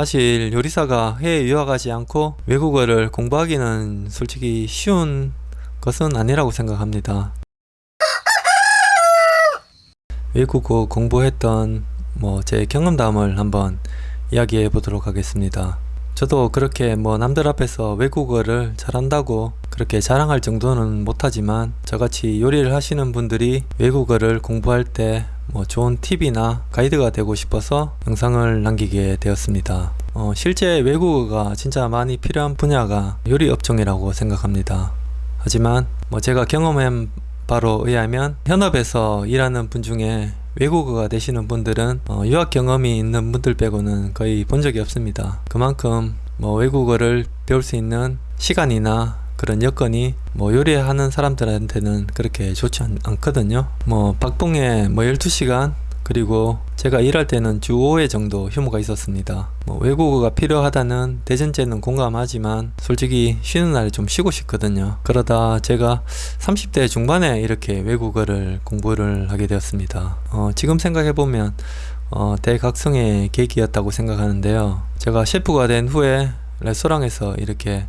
사실 요리사가 해외 유학하지 않고 외국어를 공부하기는 솔직히 쉬운 것은 아니라고 생각합니다. 외국어 공부했던 뭐 제 경험담을 한번 이야기해 보도록 하겠습니다. 저도 그렇게 뭐 남들 앞에서 외국어를 잘한다고 그렇게 자랑할 정도는 못하지만 저같이 요리를 하시는 분들이 외국어를 공부할 때 뭐 좋은 팁이나 가이드가 되고 싶어서 영상을 남기게 되었습니다. 어, 실제 외국어가 진짜 많이 필요한 분야가 요리 업종이라고 생각합니다. 하지만 뭐 제가 경험한 바로 의하면 현업에서 일하는 분 중에 외국어가 되시는 분들은 어, 유학 경험이 있는 분들 빼고는 거의 본 적이 없습니다. 그만큼 뭐 외국어를 배울 수 있는 시간이나 그런 여건이 뭐 요리하는 사람들한테는 그렇게 좋지 않, 않거든요. 뭐 박봉에 뭐 12시간 그리고 제가 일할 때는 주 5회 정도 휴무가 있었습니다. 뭐 외국어가 필요하다는 대전제는 공감하지만 솔직히 쉬는 날에 좀 쉬고 싶거든요. 그러다 제가 30대 중반에 이렇게 외국어를 공부를 하게 되었습니다. 어, 지금 생각해보면 어, 대각성의 계기였다고 생각하는데요. 제가 셰프가 된 후에 레스토랑에서 이렇게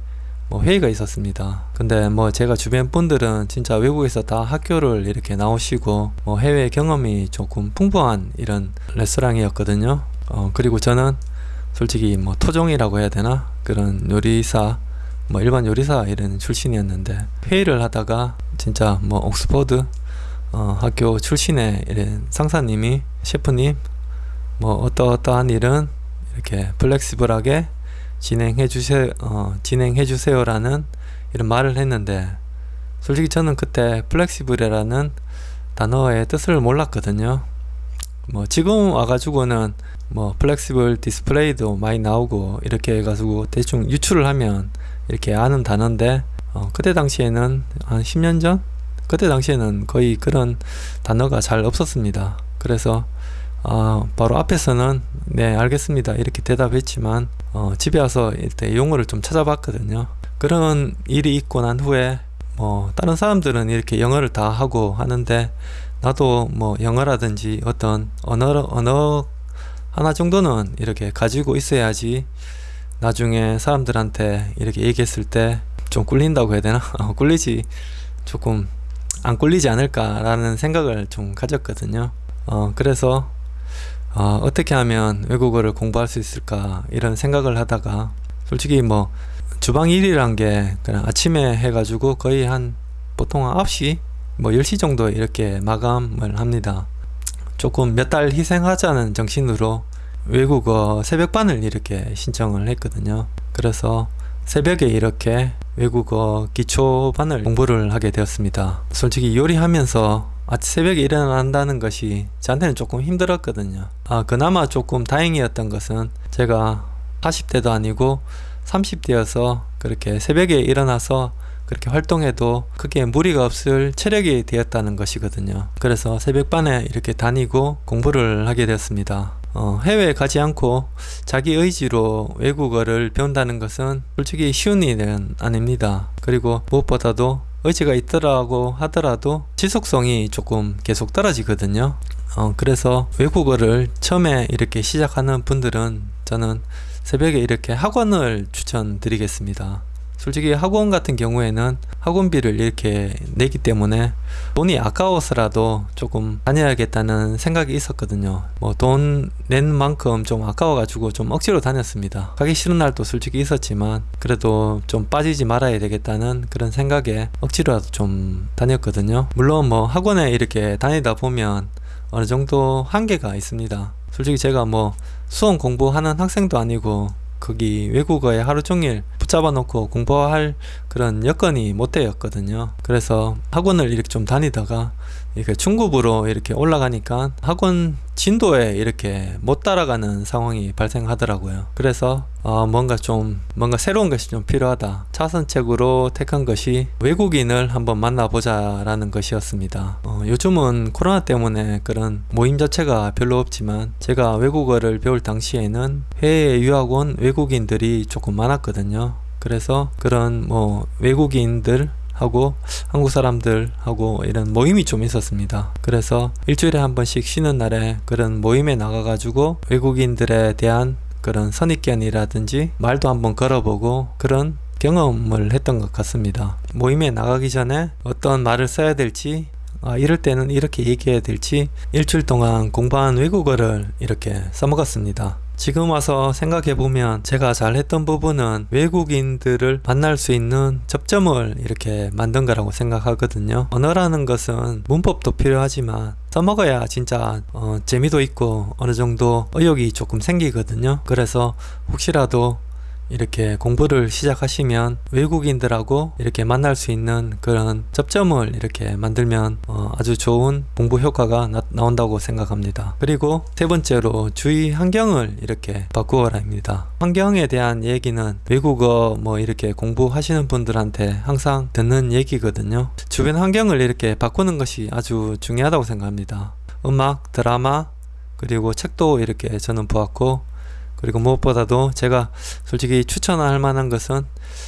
뭐 회의가 있었습니다. 근데 뭐 제가 주변 분들은 진짜 외국에서 다 학교를 이렇게 나오시고 뭐 해외 경험이 조금 풍부한 이런 레스토랑이었거든요. 어 그리고 저는 솔직히 뭐 토종이라고 해야 되나 그런 요리사 뭐 일반 요리사 이런 출신이었는데 회의를 하다가 진짜 뭐 옥스퍼드 어 학교 출신의 이런 상사님이 셰프님 뭐 어떠어떠한 일은 이렇게 flexible하게 진행해 주세요 어, 진행해 주세요라는 이런 말을 했는데 솔직히 저는 그때 flexible이라는 단어의 뜻을 몰랐거든요. 뭐 지금 와가지고는 뭐 flexible 디스플레이도 많이 나오고 이렇게 해가지고 대충 유추를 하면 이렇게 아는 단어인데 어, 그때 당시에는 한 10년 전? 그때 당시에는 거의 그런 단어가 잘 없었습니다. 그래서 어, 바로 앞에서는 네 알겠습니다. 이렇게 대답했지만 어, 집에 와서 이때 용어를 좀 찾아봤거든요. 그런 일이 있고 난 후에 뭐 다른 사람들은 이렇게 영어를 다 하고 하는데 나도 뭐 영어라든지 어떤 언어 언어 하나 정도는 이렇게 가지고 있어야지 나중에 사람들한테 이렇게 얘기했을 때 좀 꿀린다고 해야 되나? 어, 꿀리지 조금 안 꿀리지 않을까 라는 생각을 좀 가졌거든요. 어, 그래서 어, 어떻게 하면 외국어를 공부할 수 있을까 이런 생각을 하다가 솔직히 뭐 주방 일이란 게 그냥 아침에 해가지고 거의 한 보통 9시 뭐 10시 정도 이렇게 마감을 합니다. 조금 몇 달 희생하자는 정신으로 외국어 새벽반을 이렇게 신청을 했거든요. 그래서 새벽에 이렇게 외국어 기초반을 공부를 하게 되었습니다. 솔직히 요리하면서 아침 새벽에 일어난다는 것이 저한테는 조금 힘들었거든요. 아 그나마 조금 다행이었던 것은 제가 40대도 아니고 30대여서 그렇게 새벽에 일어나서 그렇게 활동해도 크게 무리가 없을 체력이 되었다는 것이거든요. 그래서 새벽반에 이렇게 다니고 공부를 하게 되었습니다. 어, 해외에 가지 않고 자기 의지로 외국어를 배운다는 것은 솔직히 쉬운 일은 아닙니다. 그리고 무엇보다도 의지가 있더라고 하더라도 지속성이 조금 계속 떨어지거든요. 어, 그래서 외국어를 처음에 이렇게 시작하는 분들은 저는 새벽에 이렇게 학원을 추천드리겠습니다 솔직히 학원 같은 경우에는 학원비를 이렇게 내기 때문에 돈이 아까워서라도 조금 다녀야겠다는 생각이 있었거든요. 뭐 돈 낸 만큼 좀 아까워 가지고 좀 억지로 다녔습니다. 가기 싫은 날도 솔직히 있었지만 그래도 좀 빠지지 말아야 되겠다는 그런 생각에 억지로라도 좀 다녔거든요. 물론 뭐 학원에 이렇게 다니다 보면 어느 정도 한계가 있습니다. 솔직히 제가 뭐 수험 공부하는 학생도 아니고 거기 외국어에 하루 종일 붙잡아 놓고 공부할 그런 여건이 못 되었거든요. 그래서 학원을 이렇게 좀 다니다가 이렇게 중급으로 이렇게 올라가니까 학원 진도에 이렇게 못 따라가는 상황이 발생하더라고요. 그래서 어 뭔가 좀 뭔가 새로운 것이 좀 필요하다. 차선책으로 택한 것이 외국인을 한번 만나보자 라는 것이었습니다. 어 요즘은 코로나 때문에 그런 모임 자체가 별로 없지만 제가 외국어를 배울 당시에는 해외 유학 온 외국인들이 조금 많았거든요 그래서 그런 뭐 외국인들 하고 한국 사람들하고 이런 모임이 좀 있었습니다 그래서 일주일에 한 번씩 쉬는 날에 그런 모임에 나가 가지고 외국인들에 대한 그런 선입견이라든지 말도 한번 걸어보고 그런 경험을 했던 것 같습니다. 모임에 나가기 전에 어떤 말을 써야 될지 아, 이럴 때는 이렇게 얘기해야 될지 일주일 동안 공부한 외국어를 이렇게 써먹었습니다. 지금 와서 생각해보면 제가 잘했던 부분은 외국인들을 만날 수 있는 접점을 이렇게 만든 거라고 생각하거든요. 언어라는 것은 문법도 필요하지만 써먹어야 진짜 어, 재미도 있고 어느 정도 의욕이 조금 생기거든요. 그래서 혹시라도 이렇게 공부를 시작하시면 외국인들하고 이렇게 만날 수 있는 그런 접점을 이렇게 만들면 어 아주 좋은 공부 효과가 나, 나온다고 생각합니다. 그리고 세 번째로 주의 환경을 이렇게 바꾸어라입니다. 환경에 대한 얘기는 외국어 뭐 이렇게 공부하시는 분들한테 항상 듣는 얘기거든요. 주변 환경을 이렇게 바꾸는 것이 아주 중요하다고 생각합니다. 음악, 드라마, 그리고 책도 이렇게 저는 보았고 그리고 무엇보다도 제가 솔직히 추천할 만한 것은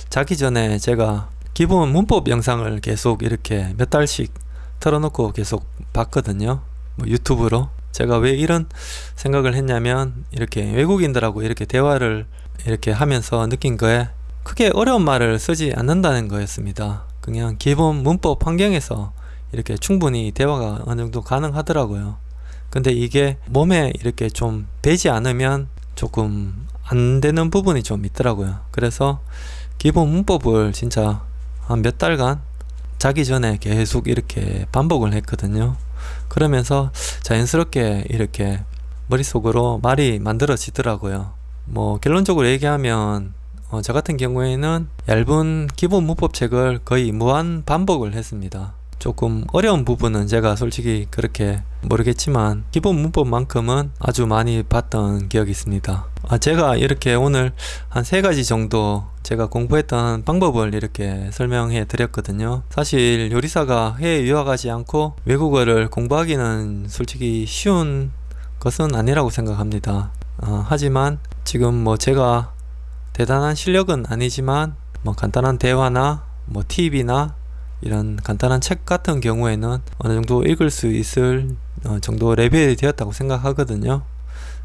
자기 전에 제가 기본 문법 영상을 계속 이렇게 몇 달씩 틀어놓고 계속 봤거든요. 뭐 유튜브로. 제가 왜 이런 생각을 했냐면 이렇게 외국인들하고 이렇게 대화를 이렇게 하면서 느낀 거에 크게 어려운 말을 쓰지 않는다는 거였습니다. 그냥 기본 문법 환경에서 이렇게 충분히 대화가 어느 정도 가능하더라고요. 근데 이게 몸에 이렇게 좀 배지 않으면 조금 안 되는 부분이 좀 있더라고요. 그래서 기본 문법을 진짜 한 몇 달간 자기 전에 계속 이렇게 반복을 했거든요. 그러면서 자연스럽게 이렇게 머릿속으로 말이 만들어지더라고요. 뭐 결론적으로 얘기하면 어, 저 같은 경우에는 얇은 기본 문법책을 거의 무한 반복을 했습니다. 조금 어려운 부분은 제가 솔직히 그렇게 모르겠지만 기본 문법만큼은 아주 많이 봤던 기억이 있습니다. 아, 제가 이렇게 오늘 한 세 가지 정도 제가 공부했던 방법을 이렇게 설명해 드렸거든요. 사실 요리사가 해외 유학하지 않고 외국어를 공부하기는 솔직히 쉬운 것은 아니라고 생각합니다. 어, 하지만 지금 뭐 제가 대단한 실력은 아니지만 뭐 간단한 대화나 뭐 팁이나 이런 간단한 책 같은 경우에는 어느 정도 읽을 수 있을 어, 정도 레벨이 되었다고 생각하거든요.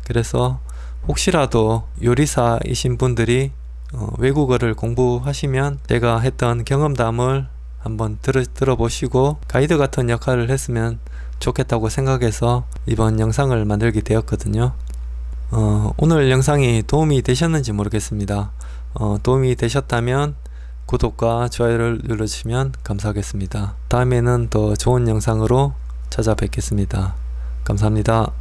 그래서 혹시라도 요리사이신 분들이 어, 외국어를 공부하시면 제가 했던 경험담을 한번 들어, 들어보시고 가이드 같은 역할을 했으면 좋겠다고 생각해서 이번 영상을 만들게 되었거든요. 어, 오늘 영상이 도움이 되셨는지 모르겠습니다. 어, 도움이 되셨다면 구독과 좋아요를 눌러주시면 감사하겠습니다. 다음에는 더 좋은 영상으로 찾아뵙겠습니다. 감사합니다.